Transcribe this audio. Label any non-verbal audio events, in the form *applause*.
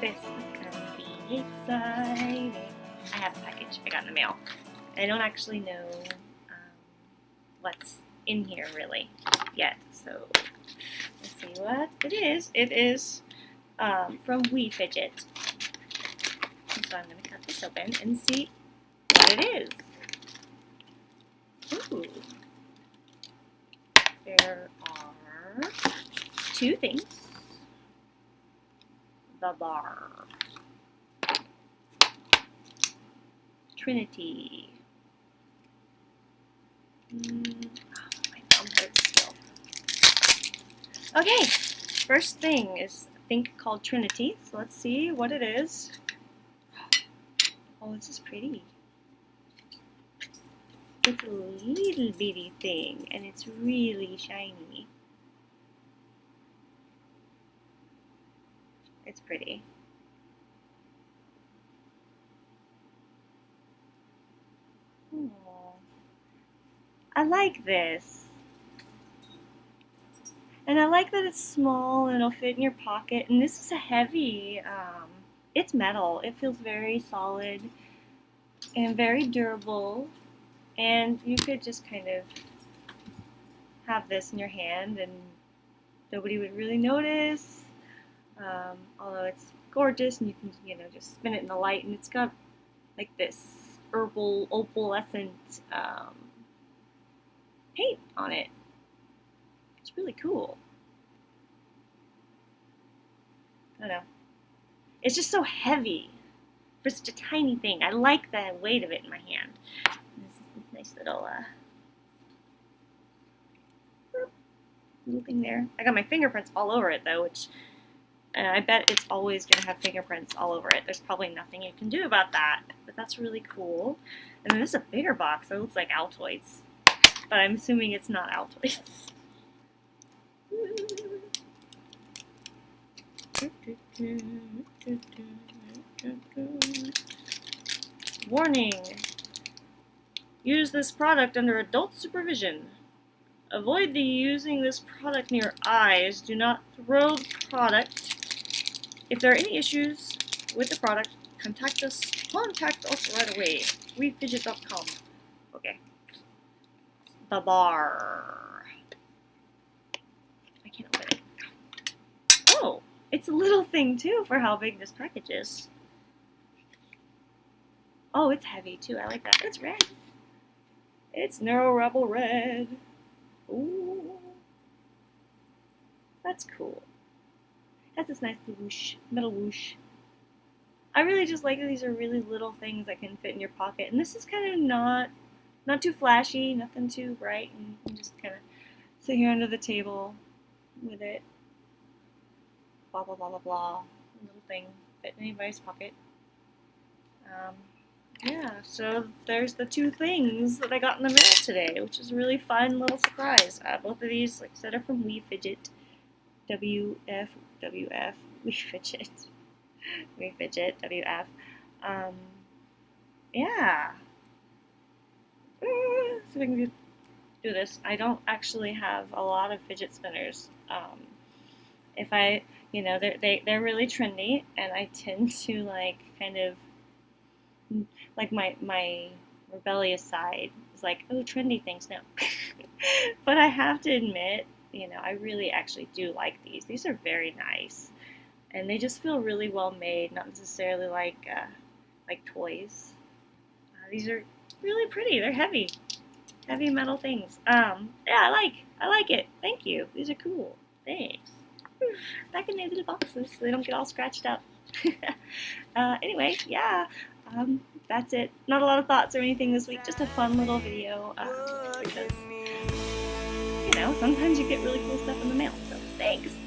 This is gonna be exciting. I have a package I got in the mail. I don't actually know um, what's in here really yet, so let's see what it is. It is um, from We Fidget. So I'm going to cut this open and see what it is. Ooh. There are two things. The bar. Trinity. Mm, oh. Okay, first thing is a thing called Trinity. So let's see what it is. Oh, this is pretty. It's a little bitty thing, and it's really shiny. It's pretty. Aww. I like this. And I like that it's small and it'll fit in your pocket. And this is a heavy, um, it's metal. It feels very solid and very durable. And you could just kind of have this in your hand and nobody would really notice. Um, although it's gorgeous and you can, you know, just spin it in the light and it's got like this herbal opalescent um, paint on it. It's really cool. I don't know. It's just so heavy for such a tiny thing. I like the weight of it in my hand. This is a nice little uh, little thing there. I got my fingerprints all over it though, which and I bet it's always going to have fingerprints all over it. There's probably nothing you can do about that, but that's really cool. And then this is a bigger box. It looks like Altoids, but I'm assuming it's not Altoids. Warning! Use this product under adult supervision. Avoid the using this product near eyes. Do not throw product if there are any issues with the product, contact us contact us right away. WeFidget.com. Okay. The bar. I can't open it. Oh, it's a little thing too for how big this package is. Oh, it's heavy too. I like that. It's red. It's Neuro Rebel Red. Ooh. That's cool has this nice whoosh, metal whoosh. I really just like that these are really little things that can fit in your pocket. And this is kind of not, not too flashy, nothing too bright. And you can just kind of sit here under the table with it. Blah, blah, blah, blah, blah. Little thing fit in anybody's pocket. Um, yeah, so there's the two things that I got in the mail today, which is a really fun little surprise. Uh, both of these, like I said, are from We Fidget. WF, WF, *laughs* we fidget, we fidget, WF. Um, yeah. Uh, so we can do, do this. I don't actually have a lot of fidget spinners. Um, if I, you know, they're, they, they're really trendy, and I tend to, like, kind of, like, my, my rebellious side is like, oh, trendy things, no. *laughs* but I have to admit, you know, I really actually do like these. These are very nice, and they just feel really well made. Not necessarily like uh, like toys. Uh, these are really pretty. They're heavy, heavy metal things. Um, yeah, I like I like it. Thank you. These are cool. Thanks. *sighs* Back in their little boxes so they don't get all scratched up. *laughs* uh, anyway, yeah. Um, that's it. Not a lot of thoughts or anything this week. Just a fun little video. Uh, because know, sometimes you get really cool stuff in the mail. So thanks.